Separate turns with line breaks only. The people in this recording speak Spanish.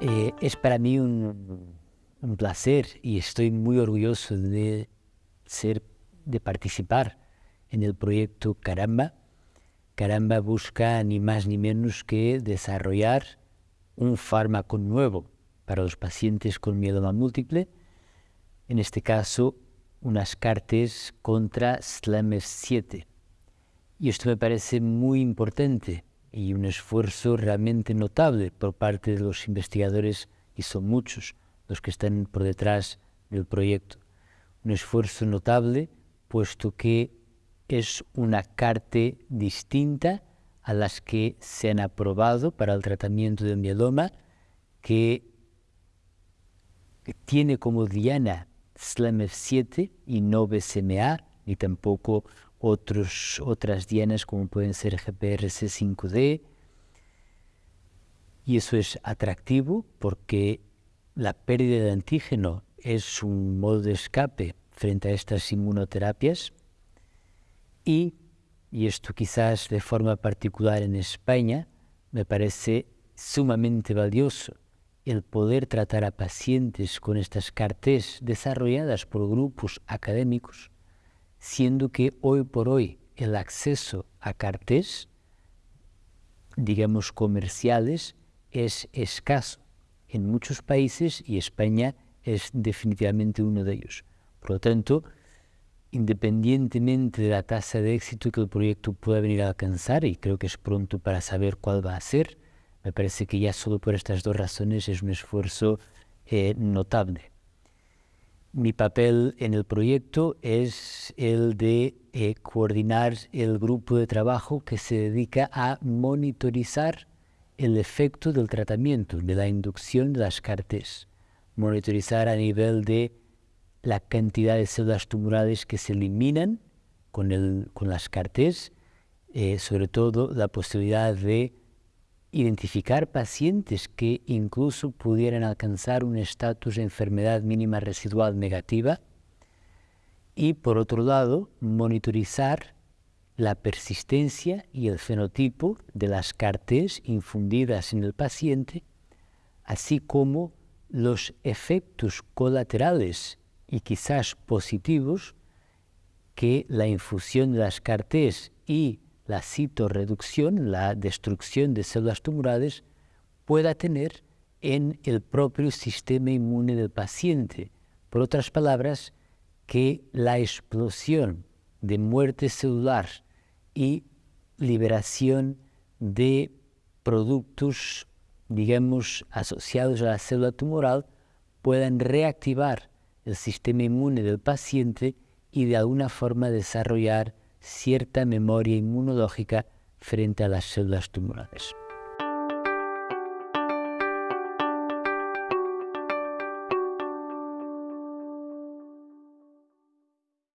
Eh, es para mí un, placer y estoy muy orgulloso de ser, de participar en el proyecto Caramba. Caramba busca ni más ni menos que desarrollar un fármaco nuevo para los pacientes con mieloma múltiple, en este caso unas cartes contra SLAMF7. Y esto me parece muy importante y un esfuerzo realmente notable por parte de los investigadores, y son muchos los que están por detrás del proyecto. Un esfuerzo notable puesto que es una carta distinta a las que se han aprobado para el tratamiento del mieloma, que tiene como diana SLAMF7 y no BCMA, ni tampoco otros, otras dianas como pueden ser GPRC5D. Y eso es atractivo porque la pérdida de antígeno es un modo de escape frente a estas inmunoterapias y, y esto quizás de forma particular en España, me parece sumamente valioso el poder tratar a pacientes con estas cartes desarrolladas por grupos académicos siendo que hoy por hoy el acceso a cartés, digamos comerciales, es escaso en muchos países y España es definitivamente uno de ellos. Por lo tanto, independientemente de la tasa de éxito que el proyecto pueda venir a alcanzar, y creo que es pronto para saber cuál va a ser, me parece que ya solo por estas dos razones es un esfuerzo eh, notable. Mi papel en el proyecto es el de eh, coordinar el grupo de trabajo que se dedica a monitorizar el efecto del tratamiento, de la inducción de las CARTES. Monitorizar a nivel de la cantidad de células tumorales que se eliminan con, el, con las CARTES, eh, sobre todo la posibilidad de identificar pacientes que incluso pudieran alcanzar un estatus de enfermedad mínima residual negativa y por otro lado monitorizar la persistencia y el fenotipo de las cartes infundidas en el paciente, así como los efectos colaterales y quizás positivos que la infusión de las cartes y la citorreducción, la destrucción de células tumorales, pueda tener en el propio sistema inmune del paciente. Por otras palabras, que la explosión de muerte celular y liberación de productos, digamos, asociados a la célula tumoral puedan reactivar el sistema inmune del paciente y de alguna forma desarrollar cierta memoria inmunológica frente a las células tumorales.